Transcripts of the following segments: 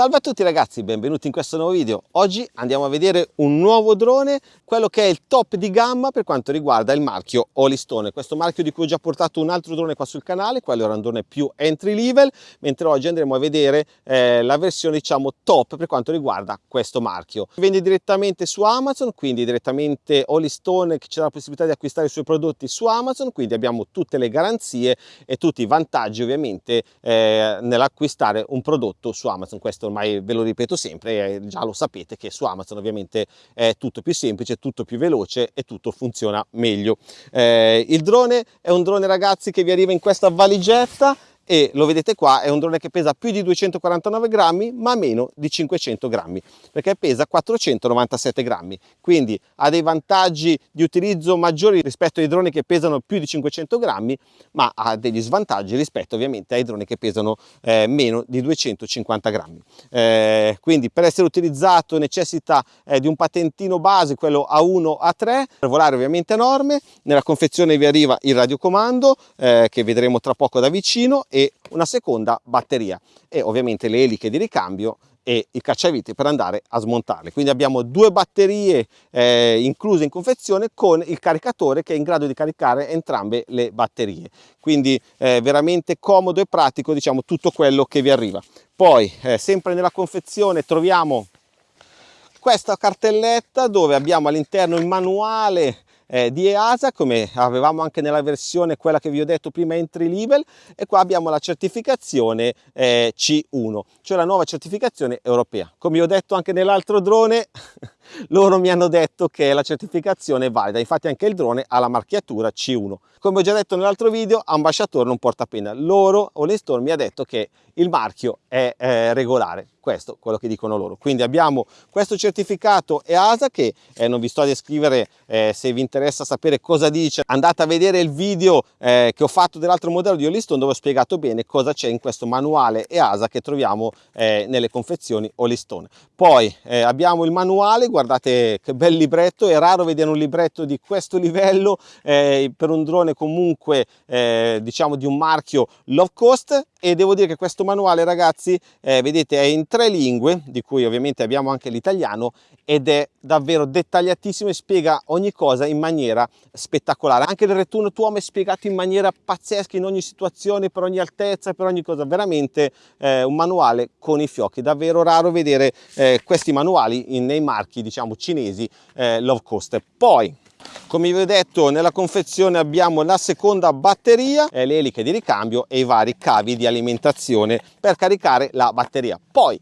Salve a tutti ragazzi, benvenuti in questo nuovo video. Oggi andiamo a vedere un nuovo drone, quello che è il top di gamma per quanto riguarda il marchio Holystone. Questo marchio di cui ho già portato un altro drone qua sul canale, quello era un drone più entry level, mentre oggi andremo a vedere eh, la versione diciamo top per quanto riguarda questo marchio. Vende direttamente su Amazon, quindi direttamente Holystone che c'è la possibilità di acquistare i suoi prodotti su Amazon, quindi abbiamo tutte le garanzie e tutti i vantaggi ovviamente eh, nell'acquistare un prodotto su Amazon. Questo ormai ve lo ripeto sempre, eh, già lo sapete che su Amazon ovviamente è tutto più semplice, tutto più veloce e tutto funziona meglio. Eh, il drone è un drone ragazzi che vi arriva in questa valigetta e lo vedete qua è un drone che pesa più di 249 grammi ma meno di 500 grammi perché pesa 497 grammi. Quindi ha dei vantaggi di utilizzo maggiori rispetto ai droni che pesano più di 500 grammi ma ha degli svantaggi rispetto ovviamente ai droni che pesano eh, meno di 250 grammi. Eh, quindi per essere utilizzato necessita eh, di un patentino base quello A1 A3 per volare ovviamente a norme nella confezione vi arriva il radiocomando eh, che vedremo tra poco da vicino e e una seconda batteria e ovviamente le eliche di ricambio e i cacciaviti per andare a smontarle. Quindi abbiamo due batterie eh, incluse in confezione con il caricatore che è in grado di caricare entrambe le batterie. Quindi eh, veramente comodo e pratico diciamo tutto quello che vi arriva. Poi eh, sempre nella confezione troviamo questa cartelletta dove abbiamo all'interno il manuale eh, di EASA come avevamo anche nella versione quella che vi ho detto prima entry level e qua abbiamo la certificazione eh, C1 cioè la nuova certificazione europea. Come ho detto anche nell'altro drone loro mi hanno detto che la certificazione è valida infatti anche il drone ha la marchiatura C1 come ho già detto nell'altro video ambasciatore non porta pena. Loro Holestorm mi ha detto che il marchio è eh, regolare. Questo quello che dicono loro. Quindi abbiamo questo certificato EASA che eh, non vi sto a descrivere eh, se vi interessa sapere cosa dice andate a vedere il video eh, che ho fatto dell'altro modello di Holyston dove ho spiegato bene cosa c'è in questo manuale EASA che troviamo eh, nelle confezioni Holystone poi eh, abbiamo il manuale guardate che bel libretto è raro vedere un libretto di questo livello eh, per un drone comunque diciamo di un marchio low cost e devo dire che questo manuale ragazzi vedete è in tre lingue, di cui ovviamente abbiamo anche l'italiano, ed è davvero dettagliatissimo e spiega ogni cosa in maniera spettacolare. Anche il return to home è spiegato in maniera pazzesca in ogni situazione, per ogni altezza, per ogni cosa. Veramente eh, un manuale con i fiocchi. Davvero raro vedere eh, questi manuali in, nei marchi, diciamo, cinesi eh, low cost. Poi, come vi ho detto nella confezione abbiamo la seconda batteria, le eliche di ricambio e i vari cavi di alimentazione per caricare la batteria. Poi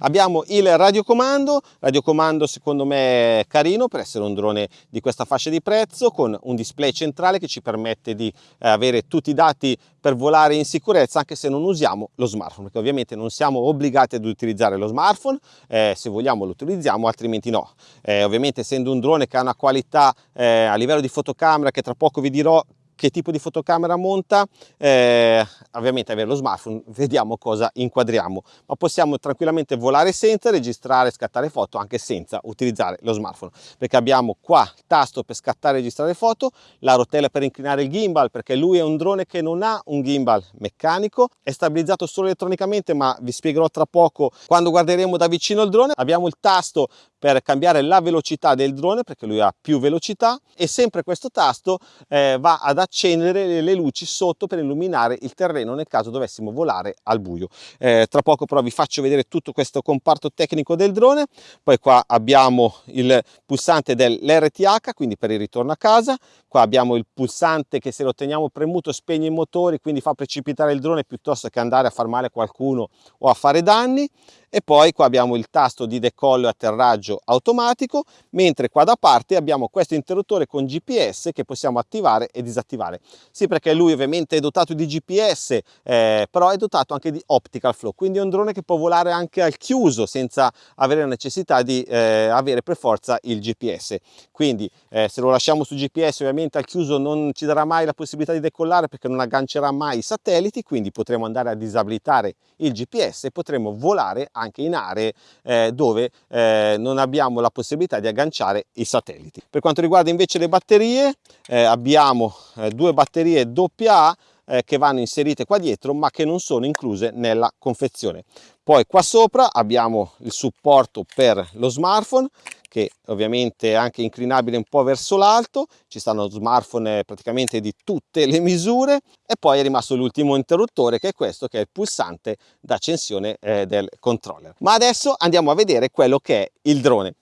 Abbiamo il radiocomando, radiocomando secondo me carino per essere un drone di questa fascia di prezzo con un display centrale che ci permette di eh, avere tutti i dati per volare in sicurezza anche se non usiamo lo smartphone perché ovviamente non siamo obbligati ad utilizzare lo smartphone. Eh, se vogliamo lo utilizziamo altrimenti no. Eh, ovviamente essendo un drone che ha una qualità eh, a livello di fotocamera che tra poco vi dirò che tipo di fotocamera monta, eh, ovviamente avere lo smartphone, vediamo cosa inquadriamo, ma possiamo tranquillamente volare senza, registrare, scattare foto anche senza utilizzare lo smartphone, perché abbiamo qua il tasto per scattare e registrare foto, la rotella per inclinare il gimbal, perché lui è un drone che non ha un gimbal meccanico, è stabilizzato solo elettronicamente, ma vi spiegherò tra poco quando guarderemo da vicino il drone, abbiamo il tasto per cambiare la velocità del drone perché lui ha più velocità e sempre questo tasto eh, va ad accendere le luci sotto per illuminare il terreno nel caso dovessimo volare al buio. Eh, tra poco però vi faccio vedere tutto questo comparto tecnico del drone, poi qua abbiamo il pulsante dell'RTH, quindi per il ritorno a casa, qua abbiamo il pulsante che se lo teniamo premuto spegne i motori, quindi fa precipitare il drone piuttosto che andare a far male a qualcuno o a fare danni, e poi qua abbiamo il tasto di decollo e atterraggio automatico, mentre qua da parte abbiamo questo interruttore con GPS che possiamo attivare e disattivare. Sì, perché lui ovviamente è dotato di GPS, eh, però è dotato anche di optical flow, quindi è un drone che può volare anche al chiuso senza avere la necessità di eh, avere per forza il GPS. Quindi eh, se lo lasciamo su GPS ovviamente al chiuso non ci darà mai la possibilità di decollare perché non aggancerà mai i satelliti, quindi potremo andare a disabilitare il GPS e potremo volare anche in aree eh, dove eh, non abbiamo la possibilità di agganciare i satelliti. Per quanto riguarda invece le batterie, eh, abbiamo eh, due batterie AA eh, che vanno inserite qua dietro ma che non sono incluse nella confezione. Poi qua sopra abbiamo il supporto per lo smartphone che ovviamente è anche inclinabile un po' verso l'alto, ci stanno smartphone praticamente di tutte le misure e poi è rimasto l'ultimo interruttore che è questo che è il pulsante d'accensione eh, del controller. Ma adesso andiamo a vedere quello che è il drone.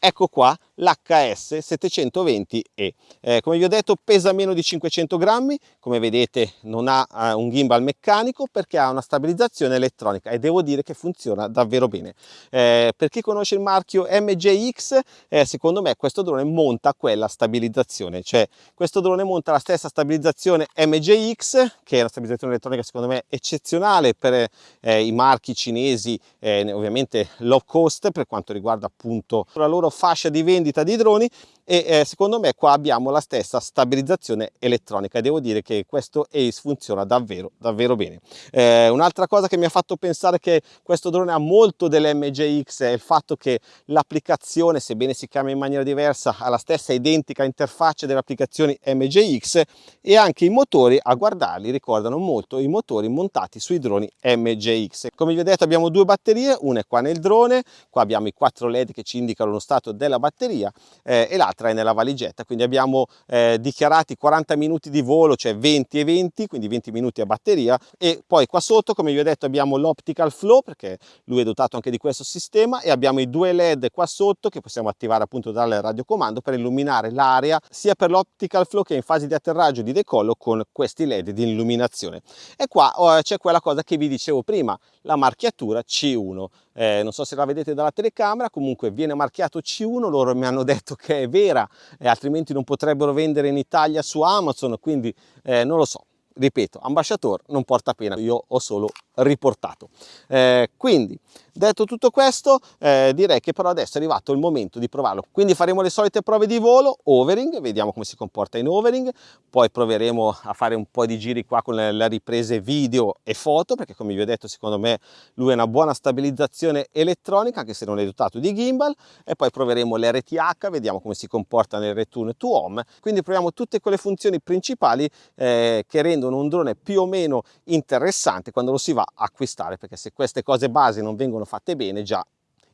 Ecco qua l'HS 720E. Eh, come vi ho detto pesa meno di 500 grammi, come vedete non ha eh, un gimbal meccanico perché ha una stabilizzazione elettronica e devo dire che funziona davvero bene. Eh, per chi conosce il marchio MJX, eh, secondo me questo drone monta quella stabilizzazione, cioè questo drone monta la stessa stabilizzazione MJX, che è una stabilizzazione elettronica secondo me eccezionale per eh, i marchi cinesi, eh, ovviamente low cost per quanto riguarda appunto la loro fascia di vendita vendita di droni e eh, secondo me qua abbiamo la stessa stabilizzazione elettronica. Devo dire che questo Ace funziona davvero davvero bene. Eh, un'altra cosa che mi ha fatto pensare che questo drone ha molto dell'MJX è il fatto che l'applicazione sebbene si chiama in maniera diversa ha la stessa identica interfaccia delle applicazioni MJX e anche i motori a guardarli ricordano molto i motori montati sui droni MJX come vi ho detto abbiamo due batterie una è qua nel drone qua abbiamo i quattro led che ci indicano lo stato della batteria eh, e l'altra è nella valigetta, quindi abbiamo eh, dichiarati 40 minuti di volo, cioè 20 e 20, quindi 20 minuti a batteria. E poi qua sotto, come vi ho detto, abbiamo l'optical flow perché lui è dotato anche di questo sistema. E abbiamo i due led qua sotto che possiamo attivare appunto dal radiocomando per illuminare l'area sia per l'optical flow che in fase di atterraggio e di decollo con questi led di illuminazione. E qua oh, c'è quella cosa che vi dicevo prima, la marchiatura C1 eh, non so se la vedete dalla telecamera, comunque viene marchiato C1, loro mi hanno detto che è vera, eh, altrimenti non potrebbero vendere in Italia su Amazon, quindi eh, non lo so. Ripeto, ambasciatore non porta pena, io ho solo riportato. Eh, quindi detto tutto questo eh, direi che però adesso è arrivato il momento di provarlo quindi faremo le solite prove di volo overing vediamo come si comporta in overing poi proveremo a fare un po' di giri qua con le, le riprese video e foto perché come vi ho detto secondo me lui ha una buona stabilizzazione elettronica anche se non è dotato di gimbal e poi proveremo l'RTH vediamo come si comporta nel return to home quindi proviamo tutte quelle funzioni principali eh, che rendono un drone più o meno interessante quando lo si va a acquistare perché se queste cose base non vengono fatte bene già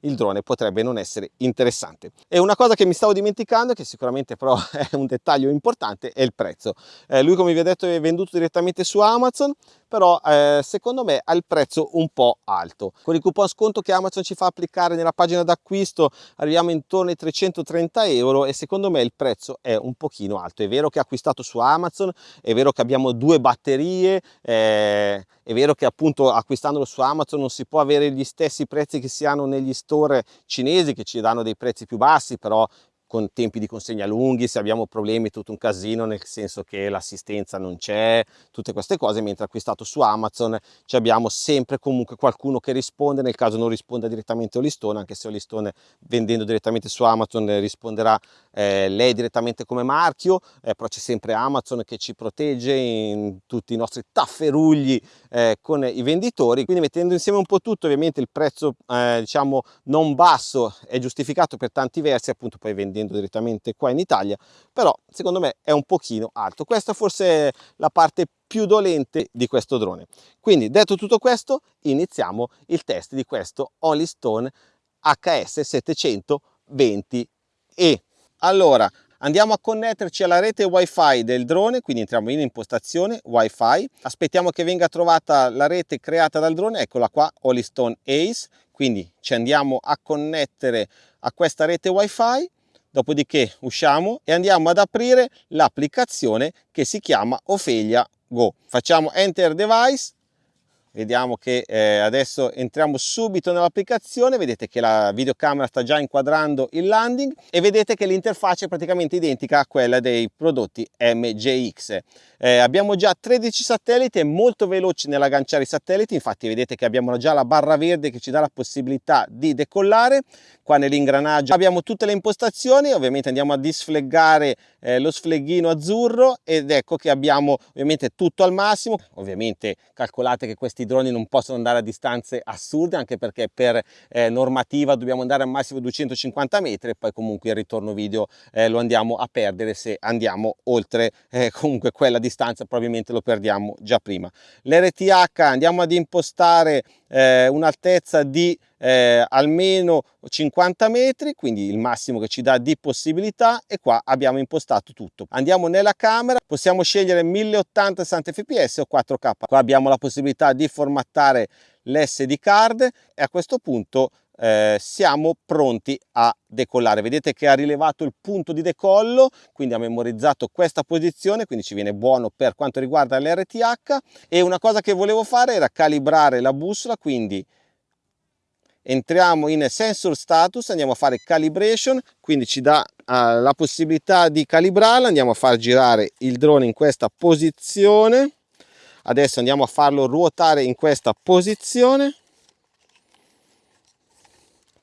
il drone potrebbe non essere interessante. E una cosa che mi stavo dimenticando, che sicuramente però è un dettaglio importante, è il prezzo. Eh, lui come vi ho detto è venduto direttamente su Amazon, però eh, secondo me ha il prezzo un po' alto. Con il coupon sconto che Amazon ci fa applicare nella pagina d'acquisto arriviamo intorno ai 330 euro e secondo me il prezzo è un pochino alto. È vero che è acquistato su Amazon, è vero che abbiamo due batterie, eh, è vero che appunto acquistandolo su Amazon non si può avere gli stessi prezzi che si hanno negli store cinesi che ci danno dei prezzi più bassi, però con tempi di consegna lunghi, se abbiamo problemi tutto un casino nel senso che l'assistenza non c'è, tutte queste cose, mentre acquistato su Amazon ci abbiamo sempre comunque qualcuno che risponde, nel caso non risponda direttamente Olistone, anche se Olistone vendendo direttamente su Amazon risponderà eh, lei direttamente come marchio, eh, però c'è sempre Amazon che ci protegge in tutti i nostri tafferugli eh, con i venditori, quindi mettendo insieme un po' tutto ovviamente il prezzo eh, diciamo non basso è giustificato per tanti versi appunto poi vendendo vendendo direttamente qua in Italia, però secondo me è un pochino alto. Questa forse è la parte più dolente di questo drone. Quindi detto tutto questo, iniziamo il test di questo Holystone HS720E. Allora, andiamo a connetterci alla rete wifi del drone quindi entriamo in impostazione wifi aspettiamo che venga trovata la rete creata dal drone eccola qua Holystone Ace quindi ci andiamo a connettere a questa rete wifi dopodiché usciamo e andiamo ad aprire l'applicazione che si chiama Ophelia Go. Facciamo Enter Device, vediamo che eh, adesso entriamo subito nell'applicazione vedete che la videocamera sta già inquadrando il landing e vedete che l'interfaccia è praticamente identica a quella dei prodotti MJX eh, abbiamo già 13 satelliti, è molto veloce nell'agganciare i satelliti, infatti vedete che abbiamo già la barra verde che ci dà la possibilità di decollare, qua nell'ingranaggio abbiamo tutte le impostazioni, ovviamente andiamo a disfleggare eh, lo sfleghino azzurro ed ecco che abbiamo ovviamente tutto al massimo, ovviamente calcolate che questi droni non possono andare a distanze assurde anche perché per eh, normativa dobbiamo andare al massimo 250 metri e poi comunque il ritorno video eh, lo andiamo a perdere se andiamo oltre eh, comunque quella distanza probabilmente lo perdiamo già prima. L'RTH andiamo ad impostare eh, un'altezza di eh, almeno 50 metri quindi il massimo che ci dà di possibilità e qua abbiamo impostato tutto. Andiamo nella camera possiamo scegliere 1080 60 fps o 4k qua abbiamo la possibilità di formattare l'SD card e a questo punto eh, siamo pronti a decollare. Vedete che ha rilevato il punto di decollo quindi ha memorizzato questa posizione quindi ci viene buono per quanto riguarda l'RTH e una cosa che volevo fare era calibrare la bussola quindi entriamo in sensor status andiamo a fare calibration quindi ci dà uh, la possibilità di calibrarla. Andiamo a far girare il drone in questa posizione. Adesso andiamo a farlo ruotare in questa posizione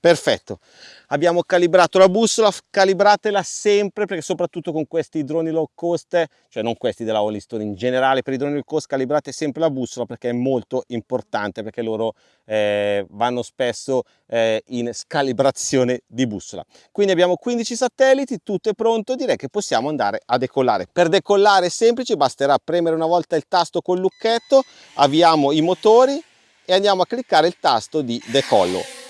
perfetto. Abbiamo calibrato la bussola calibratela sempre perché soprattutto con questi droni low cost cioè non questi della Holliston in generale per i droni low cost calibrate sempre la bussola perché è molto importante perché loro eh, vanno spesso eh, in scalibrazione di bussola. Quindi abbiamo 15 satelliti tutto è pronto direi che possiamo andare a decollare. Per decollare è semplice basterà premere una volta il tasto col lucchetto avviamo i motori e andiamo a cliccare il tasto di decollo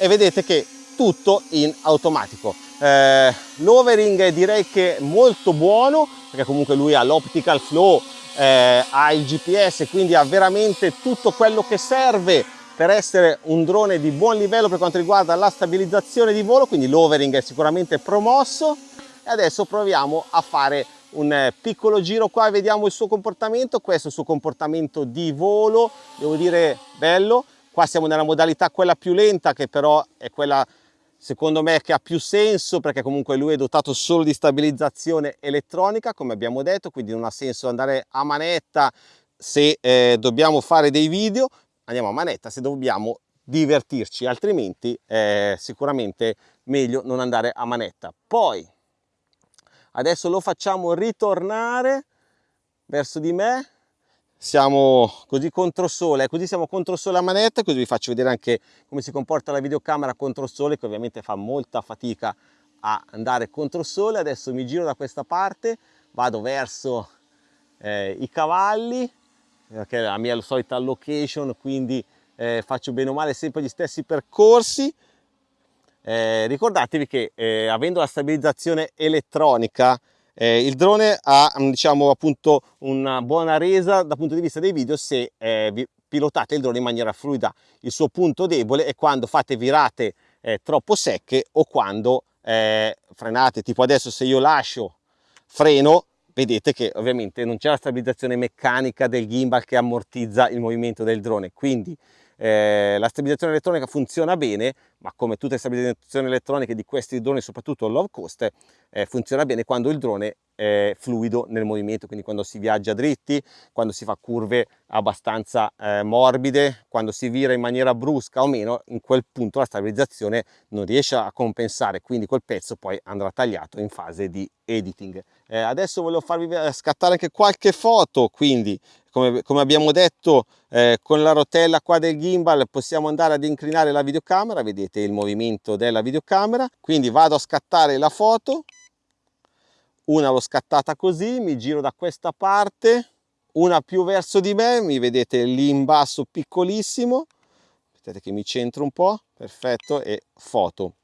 e vedete che tutto in automatico. Eh, l'overing direi che è molto buono perché comunque lui ha l'optical flow eh, ha il gps quindi ha veramente tutto quello che serve per essere un drone di buon livello per quanto riguarda la stabilizzazione di volo quindi l'overing è sicuramente promosso. E adesso proviamo a fare un eh, piccolo giro qua e vediamo il suo comportamento. Questo è il suo comportamento di volo devo dire bello Qua siamo nella modalità quella più lenta che però è quella secondo me che ha più senso perché comunque lui è dotato solo di stabilizzazione elettronica come abbiamo detto quindi non ha senso andare a manetta se eh, dobbiamo fare dei video. Andiamo a manetta se dobbiamo divertirci altrimenti è sicuramente meglio non andare a manetta. Poi adesso lo facciamo ritornare verso di me siamo così contro sole, così siamo contro sole a manetta, così vi faccio vedere anche come si comporta la videocamera contro sole, che ovviamente fa molta fatica a andare contro sole. Adesso mi giro da questa parte, vado verso eh, i cavalli, che è la mia solita location, quindi eh, faccio bene o male sempre gli stessi percorsi. Eh, ricordatevi che eh, avendo la stabilizzazione elettronica eh, il drone ha diciamo appunto una buona resa dal punto di vista dei video se eh, pilotate il drone in maniera fluida. Il suo punto debole è quando fate virate eh, troppo secche o quando eh, frenate, tipo adesso se io lascio freno vedete che ovviamente non c'è la stabilizzazione meccanica del gimbal che ammortizza il movimento del drone quindi eh, la stabilizzazione elettronica funziona bene ma come tutte le stabilizzazioni elettroniche di questi droni soprattutto low cost eh, funziona bene quando il drone è fluido nel movimento quindi quando si viaggia dritti quando si fa curve abbastanza eh, morbide quando si vira in maniera brusca o meno in quel punto la stabilizzazione non riesce a compensare quindi quel pezzo poi andrà tagliato in fase di editing. Eh, adesso volevo farvi scattare anche qualche foto quindi come, come abbiamo detto eh, con la rotella qua del gimbal possiamo andare ad inclinare la videocamera vedete il movimento della videocamera. Quindi vado a scattare la foto. Una l'ho scattata così mi giro da questa parte. Una più verso di me mi vedete lì in basso piccolissimo. Aspettate che mi centro un po' perfetto e foto.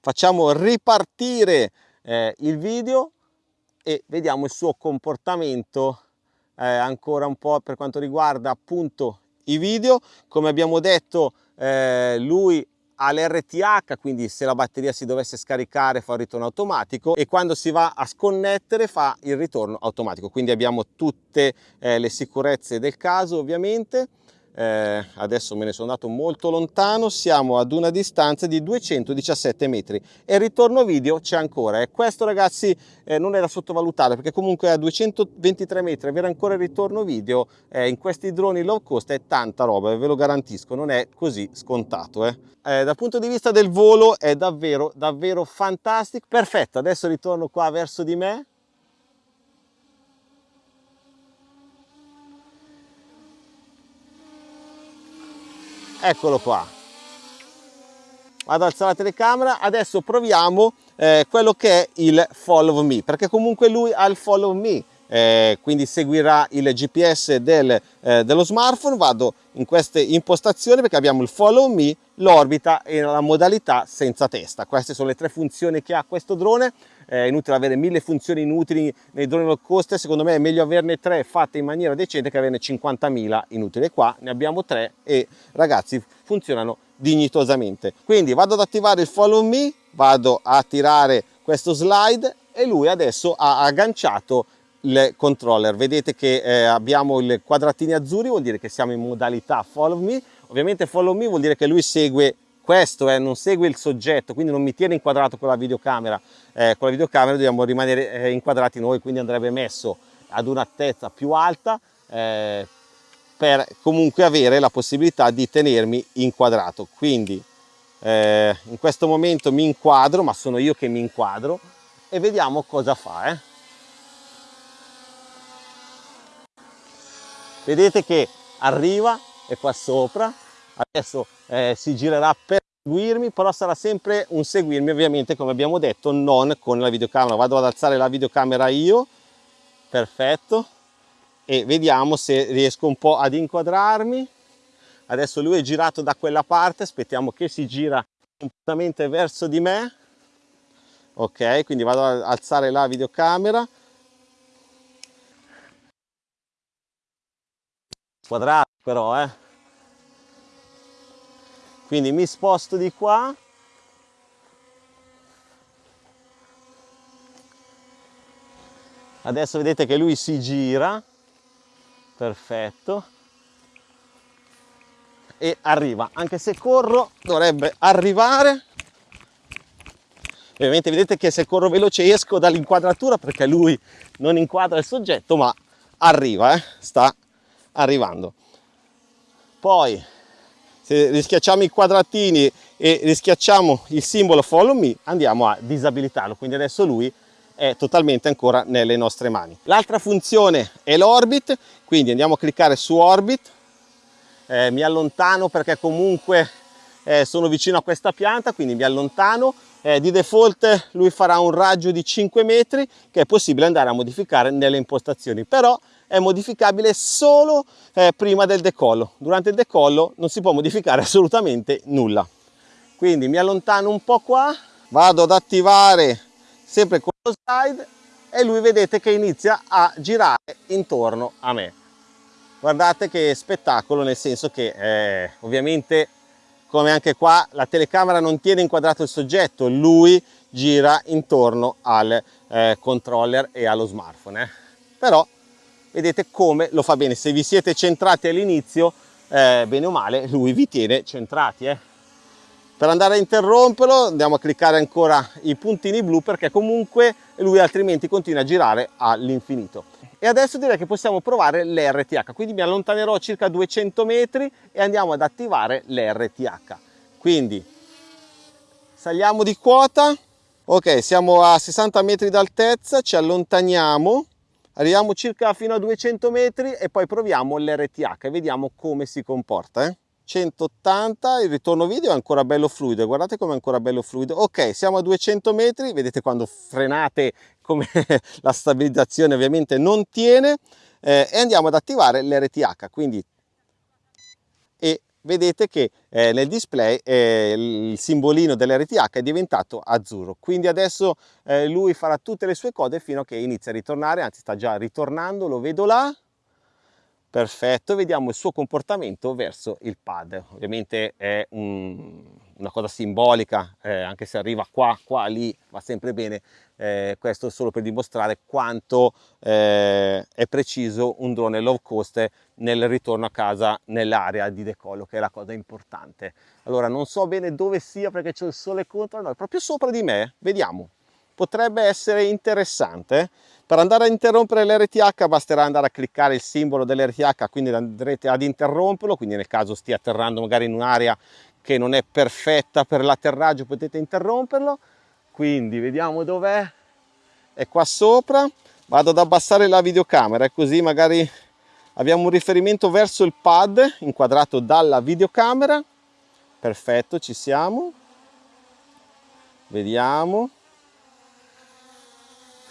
Facciamo ripartire eh, il video e vediamo il suo comportamento eh, ancora un po' per quanto riguarda appunto i video. Come abbiamo detto eh, lui ha l'RTH quindi se la batteria si dovesse scaricare fa il ritorno automatico e quando si va a sconnettere fa il ritorno automatico. Quindi abbiamo tutte eh, le sicurezze del caso ovviamente eh, adesso me ne sono andato molto lontano, siamo ad una distanza di 217 metri e il ritorno video c'è ancora e questo ragazzi eh, non è da sottovalutare perché comunque a 223 metri avere ancora il ritorno video eh, in questi droni low cost è tanta roba, ve lo garantisco, non è così scontato. Eh. eh. dal punto di vista del volo è davvero, davvero fantastico. Perfetto, adesso ritorno qua verso di me eccolo qua. Vado ad alzare la telecamera. Adesso proviamo eh, quello che è il follow me perché comunque lui ha il follow me eh, quindi seguirà il GPS del, eh, dello smartphone, vado in queste impostazioni perché abbiamo il follow me, l'orbita e la modalità senza testa. Queste sono le tre funzioni che ha questo drone, è inutile avere mille funzioni inutili nei droni low cost, secondo me è meglio averne tre fatte in maniera decente che averne 50.000 inutili. Qua ne abbiamo tre e ragazzi funzionano dignitosamente. Quindi vado ad attivare il follow me, vado a tirare questo slide e lui adesso ha agganciato il controller. Vedete che eh, abbiamo i quadratini azzurri vuol dire che siamo in modalità follow me. Ovviamente follow me vuol dire che lui segue questo eh, non segue il soggetto quindi non mi tiene inquadrato con la videocamera. Eh, con la videocamera dobbiamo rimanere eh, inquadrati noi quindi andrebbe messo ad un'altezza più alta eh, per comunque avere la possibilità di tenermi inquadrato. Quindi eh, in questo momento mi inquadro ma sono io che mi inquadro e vediamo cosa fa vedete che arriva è qua sopra. Adesso eh, si girerà per seguirmi però sarà sempre un seguirmi ovviamente come abbiamo detto non con la videocamera. Vado ad alzare la videocamera io. Perfetto. E vediamo se riesco un po' ad inquadrarmi. Adesso lui è girato da quella parte. Aspettiamo che si gira completamente verso di me. Ok quindi vado ad alzare la videocamera quadrato però eh. Quindi mi sposto di qua. Adesso vedete che lui si gira. Perfetto. E arriva. Anche se corro dovrebbe arrivare. Ovviamente vedete che se corro veloce esco dall'inquadratura perché lui non inquadra il soggetto ma arriva eh? sta arrivando. Poi se rischiacciamo i quadratini e rischiacciamo il simbolo follow me andiamo a disabilitarlo. Quindi adesso lui è totalmente ancora nelle nostre mani. L'altra funzione è l'orbit quindi andiamo a cliccare su orbit. Eh, mi allontano perché comunque eh, sono vicino a questa pianta quindi mi allontano eh, di default lui farà un raggio di 5 metri che è possibile andare a modificare nelle impostazioni però è modificabile solo eh, prima del decollo. Durante il decollo non si può modificare assolutamente nulla. Quindi mi allontano un po' qua, vado ad attivare sempre con lo slide e lui vedete che inizia a girare intorno a me. Guardate che spettacolo nel senso che eh, ovviamente come anche qua la telecamera non tiene inquadrato il soggetto, lui gira intorno al eh, controller e allo smartphone. Eh. Però vedete come lo fa bene se vi siete centrati all'inizio eh, bene o male lui vi tiene centrati eh. Per andare a interromperlo andiamo a cliccare ancora i puntini blu perché comunque lui altrimenti continua a girare all'infinito. E adesso direi che possiamo provare l'RTH quindi mi allontanerò circa 200 metri e andiamo ad attivare l'RTH quindi saliamo di quota. Ok siamo a 60 metri d'altezza ci allontaniamo. Arriviamo circa fino a 200 metri e poi proviamo l'RTH e vediamo come si comporta eh? 180 il ritorno video è ancora bello fluido guardate come è ancora bello fluido. Ok siamo a 200 metri vedete quando frenate come la stabilizzazione ovviamente non tiene eh, e andiamo ad attivare l'RTH quindi e vedete che eh, nel display eh, il simbolino dell'RTH è diventato azzurro. Quindi adesso eh, lui farà tutte le sue cose fino a che inizia a ritornare anzi sta già ritornando lo vedo là perfetto vediamo il suo comportamento verso il pad ovviamente è un, una cosa simbolica eh, anche se arriva qua qua lì va sempre bene eh, questo solo per dimostrare quanto eh, è preciso un drone low cost nel ritorno a casa nell'area di decollo che è la cosa importante. Allora non so bene dove sia perché c'è il sole contro no, è proprio sopra di me vediamo. Potrebbe essere interessante per andare a interrompere l'RTH basterà andare a cliccare il simbolo dell'RTH quindi andrete ad interromperlo quindi nel caso stia atterrando magari in un'area che non è perfetta per l'atterraggio potete interromperlo. Quindi vediamo dov'è. È qua sopra. Vado ad abbassare la videocamera così magari abbiamo un riferimento verso il pad inquadrato dalla videocamera. Perfetto ci siamo. Vediamo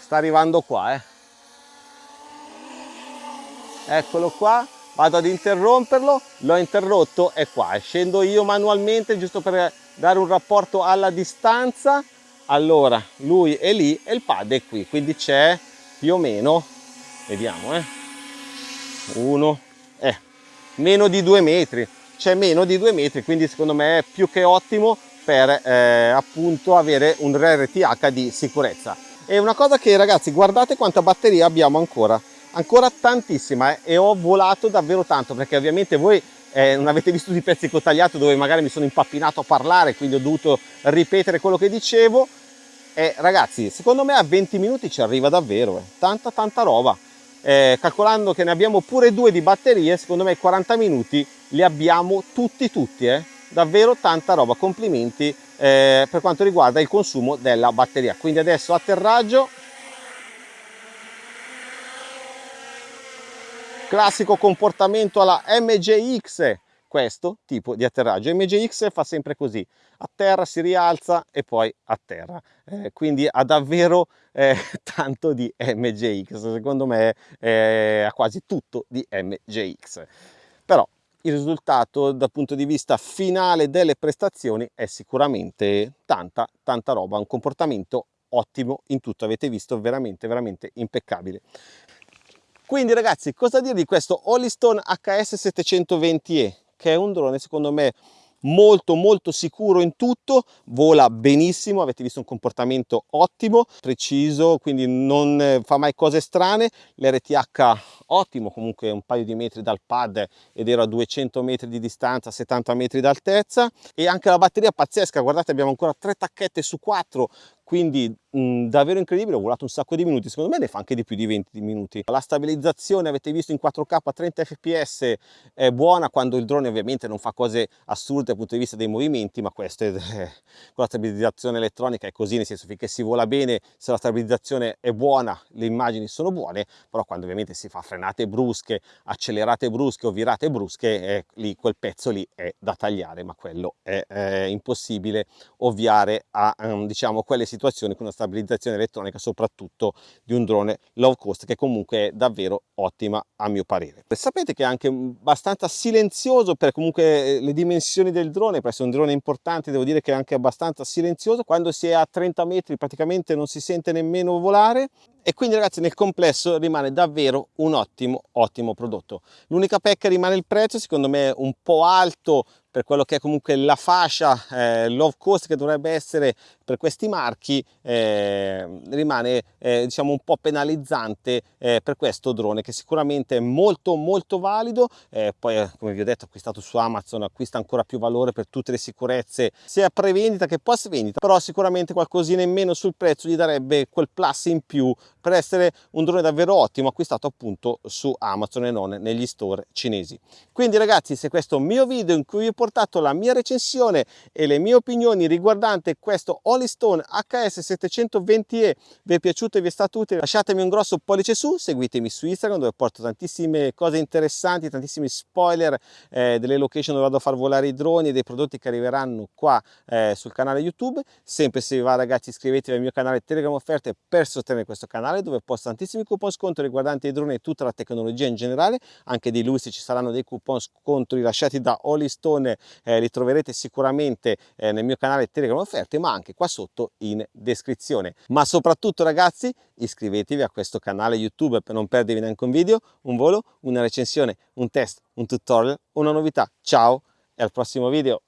sta arrivando qua eh. eccolo qua vado ad interromperlo l'ho interrotto e qua. Scendo io manualmente giusto per dare un rapporto alla distanza. Allora lui è lì e il pad è qui quindi c'è più o meno vediamo eh. Uno eh meno di due metri c'è meno di due metri quindi secondo me è più che ottimo per eh, appunto avere un RTH di sicurezza e una cosa che ragazzi guardate quanta batteria abbiamo ancora ancora tantissima eh, e ho volato davvero tanto perché ovviamente voi eh, non avete visto di pezzi che ho tagliato dove magari mi sono impappinato a parlare quindi ho dovuto ripetere quello che dicevo e ragazzi secondo me a 20 minuti ci arriva davvero eh. tanta tanta roba eh, calcolando che ne abbiamo pure due di batterie secondo me 40 minuti li abbiamo tutti tutti eh. Davvero tanta roba. Complimenti eh, per quanto riguarda il consumo della batteria. Quindi adesso atterraggio. Classico comportamento alla MJX questo tipo di atterraggio. MJX fa sempre così. A terra si rialza e poi a terra. Eh, quindi ha davvero eh, tanto di MJX secondo me eh, ha quasi tutto di MJX però il risultato dal punto di vista finale delle prestazioni è sicuramente tanta tanta roba un comportamento ottimo in tutto avete visto veramente veramente impeccabile. Quindi ragazzi, cosa dire di questo Holliston HS720E, che è un drone secondo me molto molto sicuro in tutto, vola benissimo, avete visto un comportamento ottimo, preciso, quindi non fa mai cose strane, l'RTH ottimo, comunque un paio di metri dal pad ed ero a 200 metri di distanza, 70 metri d'altezza. E anche la batteria pazzesca, guardate abbiamo ancora tre tacchette su quattro quindi mh, davvero incredibile, ho volato un sacco di minuti, secondo me ne fa anche di più di 20 minuti. La stabilizzazione avete visto in 4K a 30 fps è buona quando il drone ovviamente non fa cose assurde dal punto di vista dei movimenti, ma questo è, con la stabilizzazione elettronica è così, nel senso finché si vola bene, se la stabilizzazione è buona, le immagini sono buone, però quando ovviamente si fa frenate brusche, accelerate brusche o virate brusche, eh, lì quel pezzo lì è da tagliare, ma quello è, è impossibile ovviare a um, diciamo quelle situazioni con una stabilizzazione elettronica soprattutto di un drone low cost che comunque è davvero ottima a mio parere. Sapete che è anche abbastanza silenzioso per comunque eh, le dimensioni del drone, per essere un drone importante devo dire che è anche abbastanza silenzioso, quando si è a 30 metri praticamente non si sente nemmeno volare e quindi ragazzi nel complesso rimane davvero un ottimo ottimo prodotto. L'unica pecca rimane il prezzo secondo me un po' alto per quello che è comunque la fascia eh, low cost che dovrebbe essere per questi marchi eh, rimane eh, diciamo un po' penalizzante eh, per questo drone che sicuramente è molto molto valido. Eh, poi eh, come vi ho detto acquistato su Amazon acquista ancora più valore per tutte le sicurezze sia pre-vendita che post vendita però sicuramente qualcosina in meno sul prezzo gli darebbe quel plus in più per essere un drone davvero ottimo acquistato appunto su Amazon e non negli store cinesi. Quindi ragazzi se questo mio video in cui vi ho portato la mia recensione e le mie opinioni riguardante questo Holystone HS720E vi è piaciuto e vi è stato utile lasciatemi un grosso pollice su seguitemi su Instagram dove porto tantissime cose interessanti tantissimi spoiler eh, delle location dove vado a far volare i droni e dei prodotti che arriveranno qua eh, sul canale YouTube. Sempre se vi va ragazzi iscrivetevi al mio canale Telegram offerte per sostenere questo canale canale dove posto tantissimi coupon sconto riguardanti i droni e tutta la tecnologia in generale, anche di lui se ci saranno dei coupon sconto rilasciati da Holystone eh, li troverete sicuramente eh, nel mio canale Telegram offerte ma anche qua sotto in descrizione. Ma soprattutto ragazzi iscrivetevi a questo canale YouTube per non perdervi neanche un video, un volo, una recensione, un test, un tutorial, una novità. Ciao e al prossimo video!